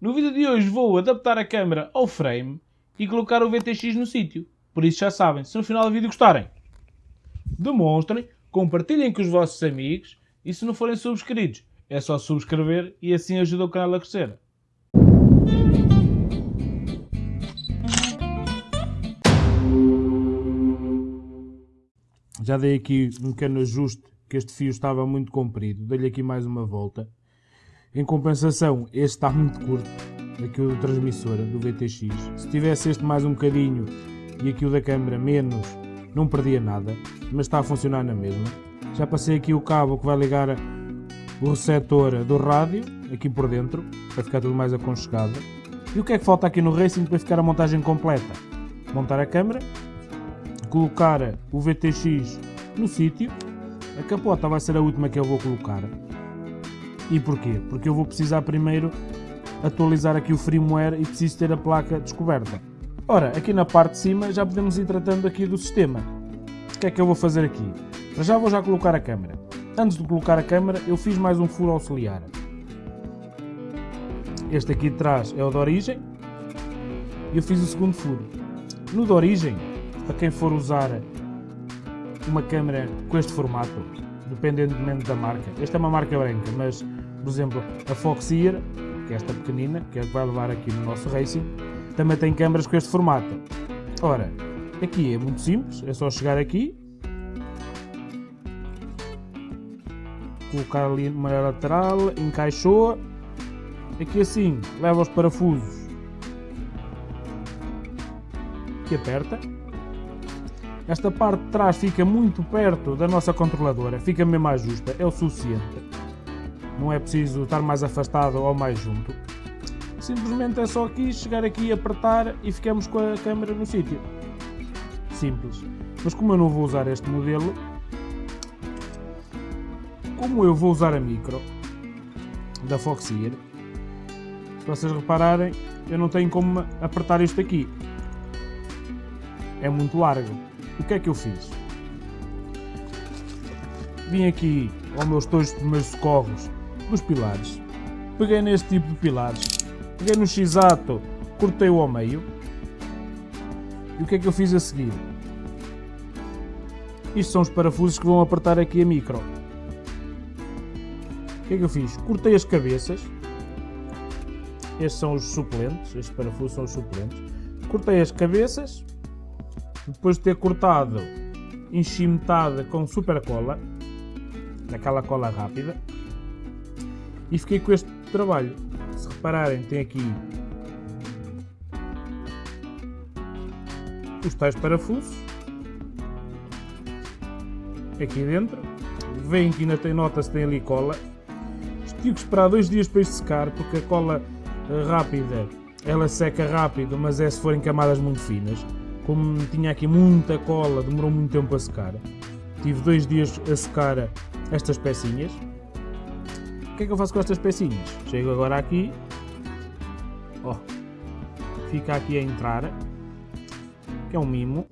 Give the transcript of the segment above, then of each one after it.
No vídeo de hoje vou adaptar a câmera ao frame e colocar o VTX no sítio. Por isso já sabem, se no final do vídeo gostarem, demonstrem, compartilhem com os vossos amigos e se não forem subscritos, é só subscrever e assim ajuda o canal a crescer. Já dei aqui um pequeno ajuste, que este fio estava muito comprido. Dei-lhe aqui mais uma volta. Em compensação, este está muito curto, aqui o do transmissor, do VTX. Se tivesse este mais um bocadinho e aqui o da câmera menos, não perdia nada, mas está a funcionar na mesma. Já passei aqui o cabo que vai ligar o receptor do rádio, aqui por dentro, para ficar tudo mais aconchegado. E o que é que falta aqui no Racing para ficar a montagem completa? Montar a câmera, colocar o VTX no sítio. A capota vai ser a última que eu vou colocar. E porquê? Porque eu vou precisar primeiro atualizar aqui o firmware e preciso ter a placa descoberta. Ora, aqui na parte de cima já podemos ir tratando aqui do sistema. O que é que eu vou fazer aqui? já vou já colocar a câmera. Antes de colocar a câmera, eu fiz mais um furo auxiliar. Este aqui de trás é o de origem. E eu fiz o segundo furo. No de origem, para quem for usar uma câmera com este formato, dependentemente da marca. Esta é uma marca branca, mas, por exemplo, a Foxeer, que é esta pequenina, que é que vai levar aqui no nosso Racing, também tem câmaras com este formato. Ora, aqui é muito simples, é só chegar aqui, colocar ali numa lateral, encaixou, aqui assim, leva os parafusos que aperta, esta parte de trás fica muito perto da nossa controladora, fica mesmo mais justa, é o suficiente. Não é preciso estar mais afastado ou mais junto. Simplesmente é só aqui, chegar aqui, apertar e ficamos com a câmera no sítio. Simples. Mas como eu não vou usar este modelo, como eu vou usar a micro da Foxeer, se vocês repararem, eu não tenho como apertar isto aqui. É muito largo. O que é que eu fiz? Vim aqui ao meus dois primeiros socorros dos pilares. Peguei neste tipo de pilares. Peguei no x-ato, cortei-o ao meio. E o que é que eu fiz a seguir? Isto são os parafusos que vão apertar aqui a micro. O que é que eu fiz? Cortei as cabeças. Estes são os suplentes. Estes parafusos são os suplentes. Cortei as cabeças depois de ter cortado, enchi metade com super cola, naquela cola rápida, e fiquei com este trabalho. Se repararem, tem aqui os tais parafusos, aqui dentro, vem que ainda tem nota se tem ali cola, tive que esperar dois dias para isto secar, porque a cola eh, rápida, ela seca rápido, mas é se forem camadas muito finas como tinha aqui muita cola, demorou muito tempo a secar. Tive dois dias a secar estas pecinhas. Que é que eu faço com estas pecinhas? Chego agora aqui. Ó, fica aqui a entrar. Que é um mimo.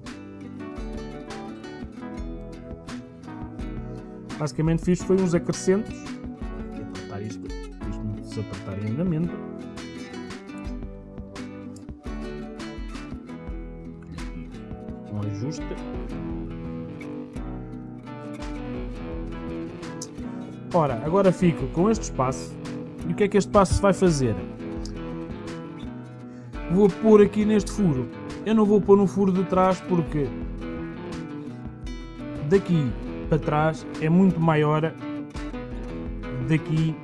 Basicamente fiz foi uns acrescentos. Vou apertar isto, isto se apertar em andamento. ajuste. Ora, agora fico com este espaço. E o que é que este espaço vai fazer? Vou pôr aqui neste furo. Eu não vou pôr no furo de trás porque daqui para trás é muito maior daqui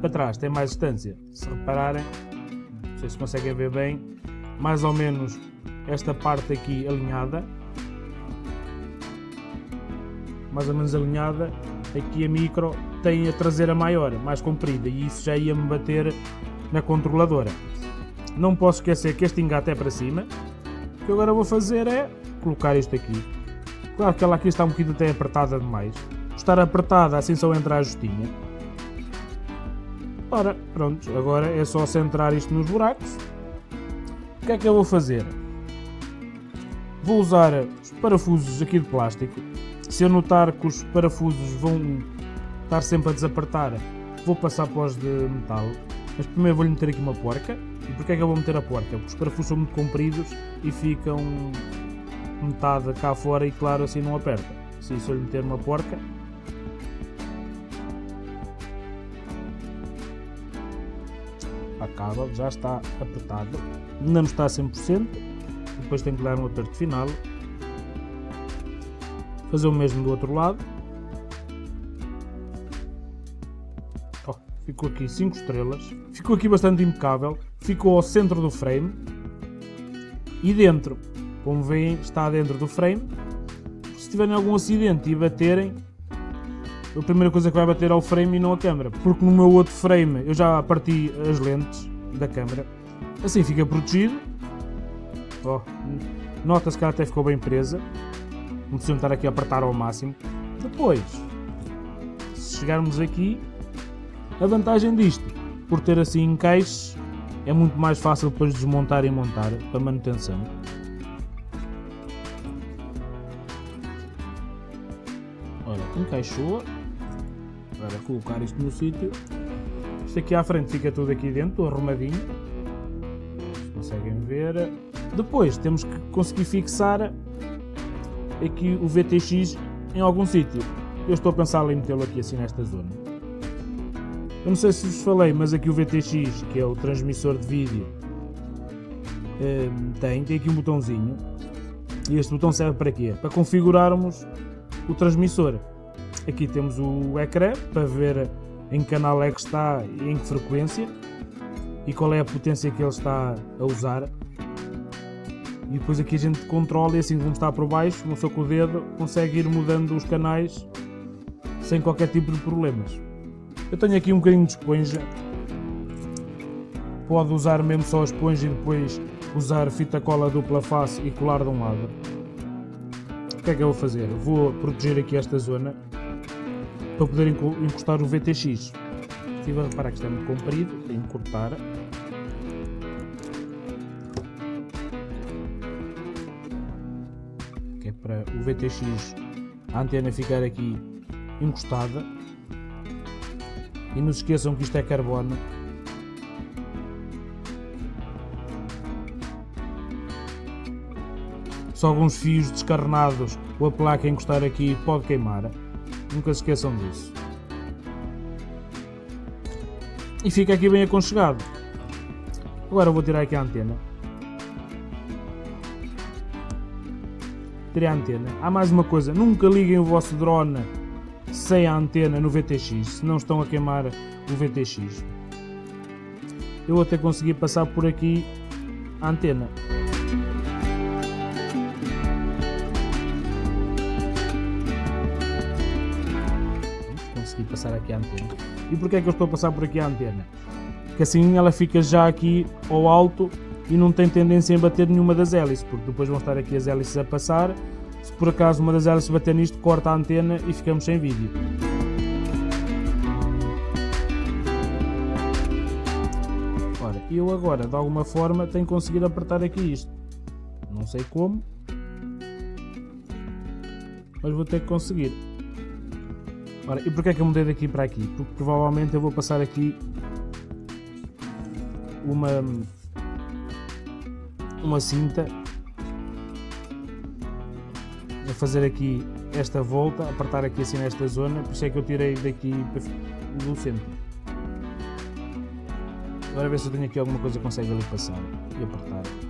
para trás, tem mais distância. Se repararem, não sei se conseguem ver bem, mais ou menos esta parte aqui alinhada mais ou menos alinhada, aqui a micro tem a traseira maior, mais comprida, e isso já ia-me bater na controladora. Não posso esquecer que este engate é para cima. O que agora vou fazer é colocar isto aqui. Claro que ela aqui está um bocadinho até apertada demais. Estar apertada assim só entra a justinha. Ora, pronto, agora é só centrar isto nos buracos. O que é que eu vou fazer? Vou usar os parafusos aqui de plástico se eu notar que os parafusos vão estar sempre a desapertar, vou passar para os de metal. Mas primeiro vou-lhe meter aqui uma porca. E porquê é que eu vou meter a porca? Porque os parafusos são muito compridos e ficam metade cá fora e claro assim não aperta. Se eu lhe meter uma porca, acaba, já está apertado, não está a 100%, depois tem que dar um aperto final, fazer o mesmo do outro lado, oh, ficou aqui 5 estrelas, ficou aqui bastante impecável, ficou ao centro do frame. E dentro, como veem está dentro do frame, se tiverem algum acidente e baterem, a primeira coisa que vai bater é o frame e não a câmera, porque no meu outro frame eu já parti as lentes da câmera, assim fica protegido, oh, nota-se que ela até ficou bem presa, não precisam estar aqui a apertar ao máximo. Depois, se chegarmos aqui, a vantagem disto, por ter assim encaixes, é muito mais fácil depois desmontar e montar para manutenção. Olha, encaixou para colocar isto no sítio. Isto aqui à frente fica tudo aqui dentro, arrumadinho. Conseguem ver. Depois temos que conseguir fixar aqui o VTX em algum sítio. Eu estou a pensar em metê-lo aqui assim nesta zona. Eu não sei se vos falei, mas aqui o VTX, que é o transmissor de vídeo, ehm, tem, tem aqui um botãozinho. E este botão serve para quê? Para configurarmos o transmissor. Aqui temos o ecrã para ver em que canal é que está e em que frequência e qual é a potência que ele está a usar. E depois aqui a gente controla e assim como está por baixo, uma pessoa com o dedo consegue ir mudando os canais sem qualquer tipo de problemas. Eu tenho aqui um bocadinho de esponja. Pode usar mesmo só a esponja e depois usar fita cola dupla face e colar de um lado. O que é que eu vou fazer? Vou proteger aqui esta zona para poder encostar o VTX. Estive a reparar que isto é muito comprido, tenho que cortar. Para o VTX, a antena ficar aqui encostada. E não se esqueçam que isto é carbono. Se alguns fios descarnados ou a placa encostar aqui pode queimar. Nunca se esqueçam disso. E fica aqui bem aconchegado. Agora vou tirar aqui a antena. Tirei a antena. Há mais uma coisa, nunca liguem o vosso drone sem a antena no VTX, se não estão a queimar o VTX. Eu até consegui passar por aqui a antena. consegui passar aqui a antena. E porquê é que eu estou a passar por aqui a antena? Que assim ela fica já aqui ao alto e não tem tendência em bater nenhuma das hélices, porque depois vão estar aqui as hélices a passar. Se por acaso uma das hélices bater nisto, corta a antena e ficamos sem vídeo. Ora, eu agora, de alguma forma, tenho que conseguir apertar aqui isto. Não sei como, mas vou ter que conseguir. Ora, e porquê é que eu mudei daqui para aqui? Porque provavelmente eu vou passar aqui uma uma cinta a fazer aqui esta volta, apertar aqui assim nesta zona, por isso é que eu tirei daqui do centro. Agora ver se eu tenho aqui alguma coisa que consegue ali passar e apertar.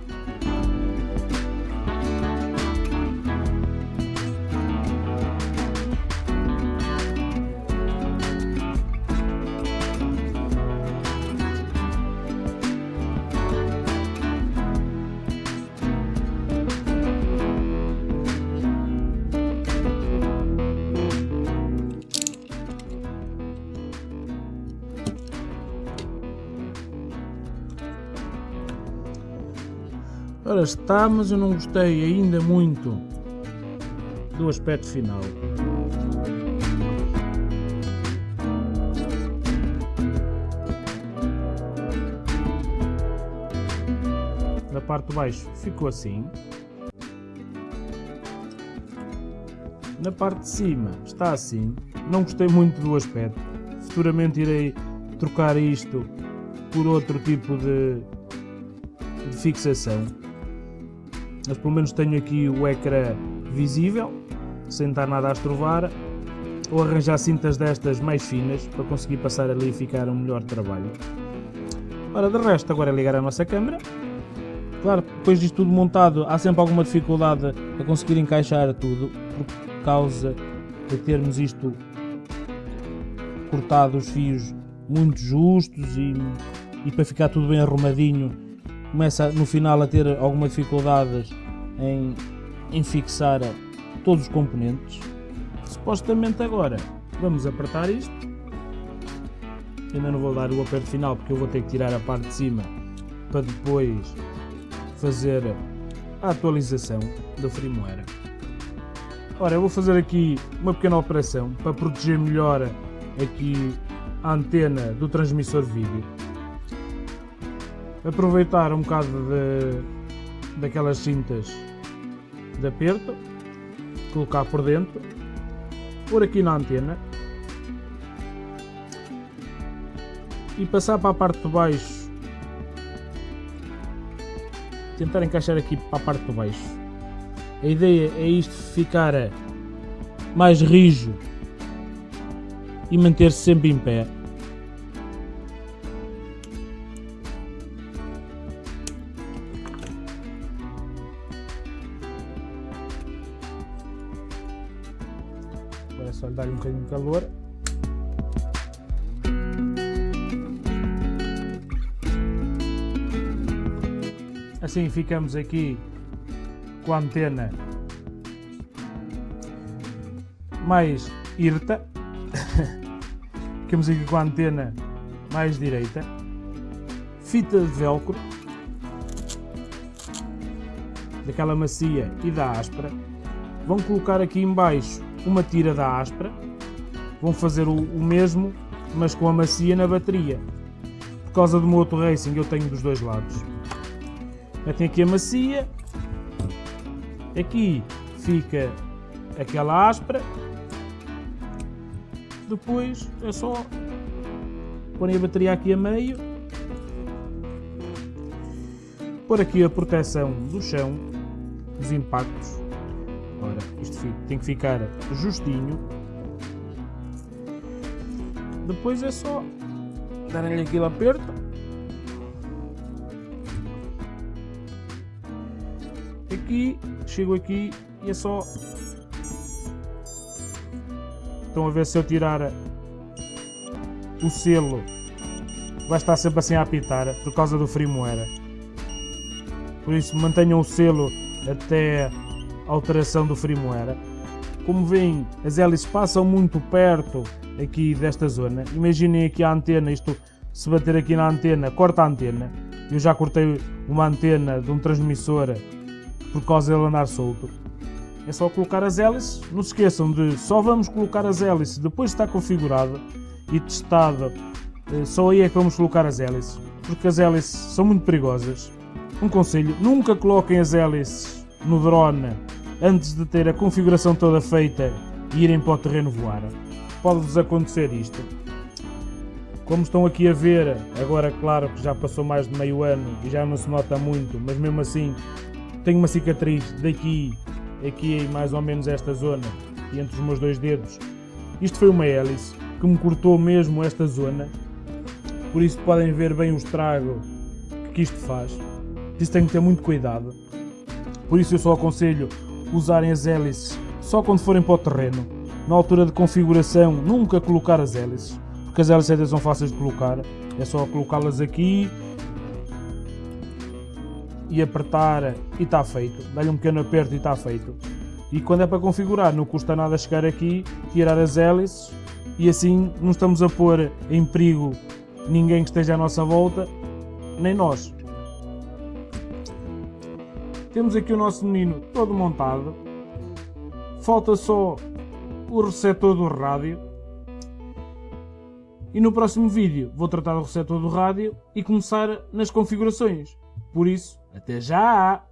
Ora está, mas eu não gostei ainda muito do aspecto final. Na parte de baixo ficou assim. Na parte de cima está assim. Não gostei muito do aspecto. Futuramente irei trocar isto por outro tipo de de fixação. Mas pelo menos tenho aqui o ecrã visível, sem estar nada a estrovar. Ou arranjar cintas destas mais finas para conseguir passar ali e ficar um melhor trabalho. Ora, de resto, agora é ligar a nossa câmera. Claro, depois disto tudo montado, há sempre alguma dificuldade a conseguir encaixar tudo, por causa de termos isto cortado os fios muito justos e, e para ficar tudo bem arrumadinho começa no final a ter alguma dificuldades em, em fixar todos os componentes. Supostamente agora vamos apertar isto. Ainda não vou dar o aperto final porque eu vou ter que tirar a parte de cima para depois fazer a atualização da firmware. Ora, eu vou fazer aqui uma pequena operação para proteger melhor aqui a antena do transmissor vídeo. Aproveitar um bocado de, daquelas cintas de aperto, colocar por dentro, por aqui na antena e passar para a parte de baixo tentar encaixar aqui para a parte de baixo a ideia é isto ficar mais rijo e manter-se sempre em pé. Calor. Assim ficamos aqui com a antena mais irta Ficamos aqui com a antena mais direita. Fita de velcro. Daquela macia e da áspera. Vão colocar aqui embaixo uma tira da áspera. Vão fazer o, o mesmo, mas com a macia na bateria. Por causa do meu outro racing eu tenho dos dois lados. Metem aqui a macia. Aqui fica aquela áspera depois é só pôr a bateria aqui a meio, pôr aqui a proteção do chão, dos impactos. Ora, isto tem que ficar justinho. Depois é só dar-lhe aquele aperto. Aqui, chego aqui e é só Estão a ver se eu tirar o selo vai estar sempre assim a apitar por causa do firmware. Por isso mantenham o selo até a alteração do firmware. Como veem, as hélices passam muito perto aqui desta zona. Imaginem aqui a antena, isto se bater aqui na antena, corta a antena. Eu já cortei uma antena de um transmissor por causa dele andar solto. É só colocar as hélices. Não se esqueçam de só vamos colocar as hélices depois de estar configurado e testado. Eh, só aí é que vamos colocar as hélices. Porque as hélices são muito perigosas. Um conselho, nunca coloquem as hélices no drone antes de ter a configuração toda feita e irem para o terreno voar. Pode-vos acontecer isto. Como estão aqui a ver, agora claro que já passou mais de meio ano e já não se nota muito, mas mesmo assim tenho uma cicatriz daqui aqui mais ou menos esta zona, entre os meus dois dedos. Isto foi uma hélice que me cortou mesmo esta zona, por isso podem ver bem o estrago que isto faz. Isso tem que ter muito cuidado. Por isso eu só aconselho usarem as hélices só quando forem para o terreno. Na altura de configuração, nunca colocar as hélices, porque as hélices são fáceis de colocar. É só colocá-las aqui e apertar e está feito. Dá-lhe um pequeno aperto e está feito. E quando é para configurar, não custa nada chegar aqui, tirar as hélices e assim não estamos a pôr em perigo ninguém que esteja à nossa volta, nem nós. Temos aqui o nosso menino todo montado. Falta só o receptor do rádio. E no próximo vídeo vou tratar do receptor do rádio e começar nas configurações. Por isso, até já!